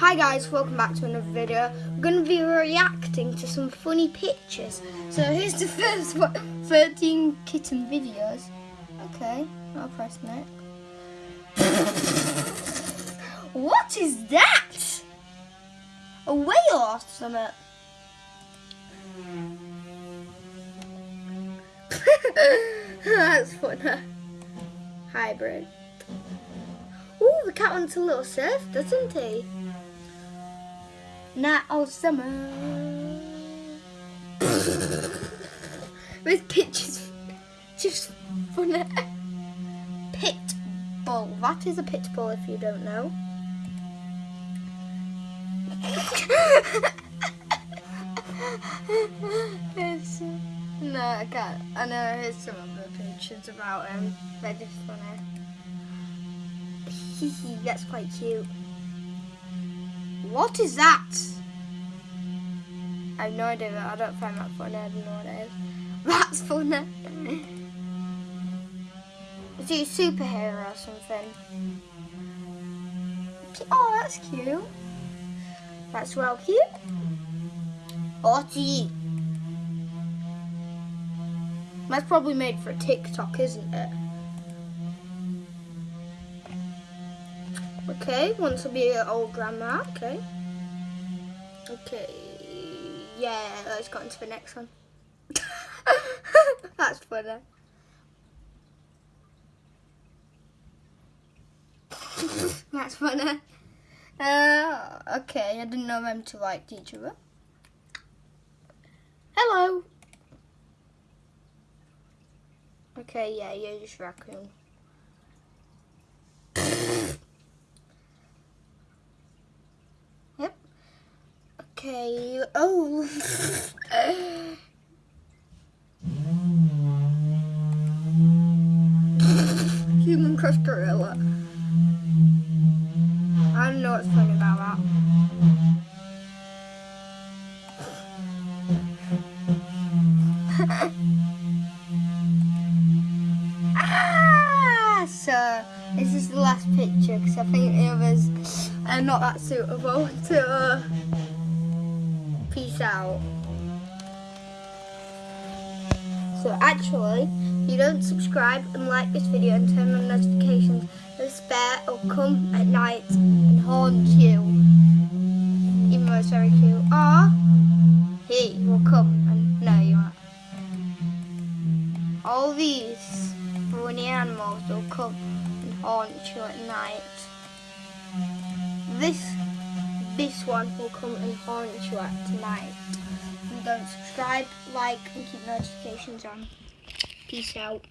Hi guys, welcome back to another video. We're going to be reacting to some funny pictures. So here's the first one, 13 kitten videos. Okay, I'll press next. what is that? A whale or something? That's funny. Hybrid. Ooh, the cat wants a little surf, doesn't he? Night all summer. this picture's just funny. Pit bull. That is a pit bull if you don't know. it's, no, I can't. I know here's some other pictures about him. They're just funny. That's quite cute. What is that? I have no idea. I don't find that funny. I don't know what it is. That's funny. Is he a superhero or something? Oh, that's cute. That's well cute. Otty. That's probably made for TikTok, isn't it? Okay, wants to be an old grandma. Okay. Okay. Yeah, let's go into the next one. That's funny. That's funny. Uh, okay, I didn't know them to like each other. Hello. Okay, yeah, you're just raccoon. Okay. Oh. Human crushed gorilla. I don't know what's funny about that. ah! So, this is the last picture because I think the others are not that suitable to uh, peace out. So actually, if you don't subscribe and like this video and turn on notifications, the bear will come at night and haunt you. Even though it's very cute. Or he will come and no you won't. All these funny animals will come and haunt you at night. This this one will come and haunt you at night. And don't subscribe, like and keep notifications on. Peace out.